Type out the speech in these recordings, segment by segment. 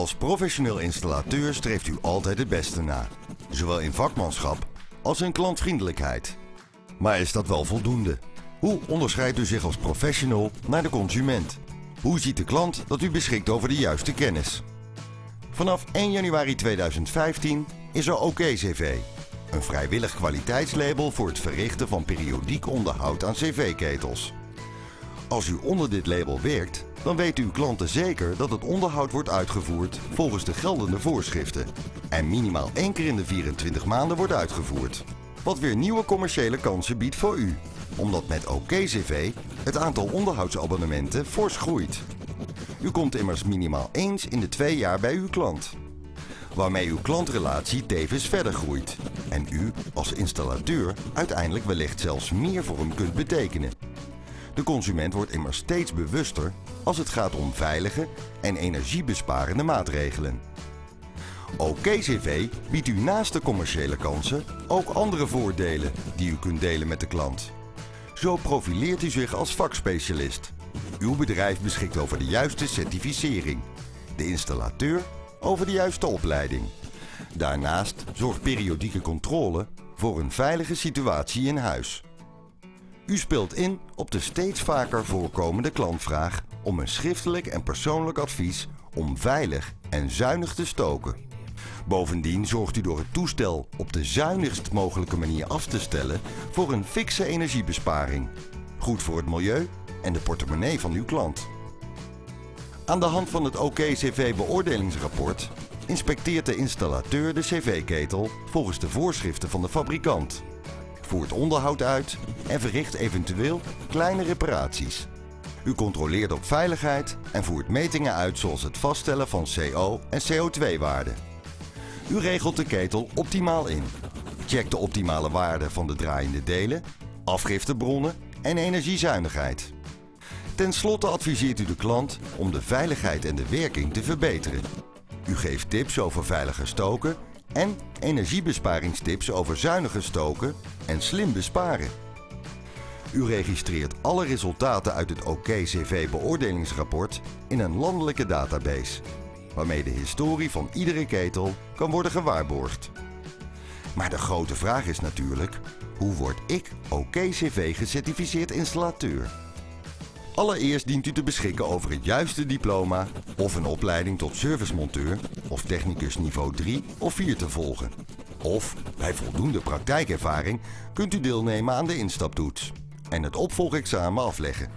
Als professioneel installateur streeft u altijd het beste na. Zowel in vakmanschap als in klantvriendelijkheid. Maar is dat wel voldoende? Hoe onderscheidt u zich als professional naar de consument? Hoe ziet de klant dat u beschikt over de juiste kennis? Vanaf 1 januari 2015 is er OK-CV. Een vrijwillig kwaliteitslabel voor het verrichten van periodiek onderhoud aan cv-ketels. Als u onder dit label werkt, dan weten uw klanten zeker dat het onderhoud wordt uitgevoerd volgens de geldende voorschriften. En minimaal één keer in de 24 maanden wordt uitgevoerd. Wat weer nieuwe commerciële kansen biedt voor u. Omdat met OK-CV het aantal onderhoudsabonnementen fors groeit. U komt immers minimaal eens in de twee jaar bij uw klant. Waarmee uw klantrelatie tevens verder groeit. En u als installateur uiteindelijk wellicht zelfs meer voor hem kunt betekenen. De consument wordt immers steeds bewuster als het gaat om veilige en energiebesparende maatregelen. OK-CV biedt u naast de commerciële kansen ook andere voordelen die u kunt delen met de klant. Zo profileert u zich als vakspecialist. Uw bedrijf beschikt over de juiste certificering. De installateur over de juiste opleiding. Daarnaast zorgt periodieke controle voor een veilige situatie in huis. U speelt in op de steeds vaker voorkomende klantvraag om een schriftelijk en persoonlijk advies om veilig en zuinig te stoken. Bovendien zorgt u door het toestel op de zuinigst mogelijke manier af te stellen voor een fikse energiebesparing. Goed voor het milieu en de portemonnee van uw klant. Aan de hand van het OK-CV beoordelingsrapport inspecteert de installateur de cv-ketel volgens de voorschriften van de fabrikant voert onderhoud uit en verricht eventueel kleine reparaties. U controleert op veiligheid en voert metingen uit zoals het vaststellen van CO- en CO2-waarden. U regelt de ketel optimaal in. Checkt de optimale waarde van de draaiende delen, afgiftebronnen en energiezuinigheid. Ten slotte adviseert u de klant om de veiligheid en de werking te verbeteren. U geeft tips over veiliger stoken en energiebesparingstips over zuiniger stoken en slim besparen. U registreert alle resultaten uit het OK-CV beoordelingsrapport in een landelijke database, waarmee de historie van iedere ketel kan worden gewaarborgd. Maar de grote vraag is natuurlijk, hoe word ik OK-CV gecertificeerd installateur? Allereerst dient u te beschikken over het juiste diploma of een opleiding tot servicemonteur of technicus niveau 3 of 4 te volgen. Of, bij voldoende praktijkervaring, kunt u deelnemen aan de instaptoets en het opvolgexamen afleggen.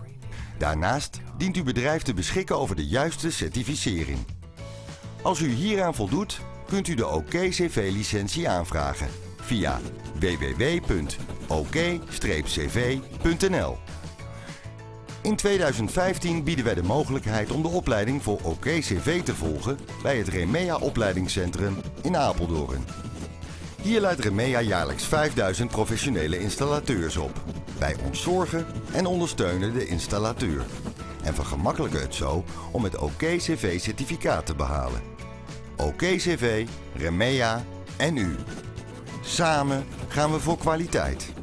Daarnaast dient uw bedrijf te beschikken over de juiste certificering. Als u hieraan voldoet, kunt u de OK-CV-licentie aanvragen via www.ok-cv.nl in 2015 bieden wij de mogelijkheid om de opleiding voor OK-CV te volgen bij het Remea opleidingscentrum in Apeldoorn. Hier leidt Remea jaarlijks 5000 professionele installateurs op. Wij ontzorgen en ondersteunen de installateur. En vergemakkelijken het zo om het OK-CV-certificaat te behalen. OK-CV, Remea en u. Samen gaan we voor kwaliteit.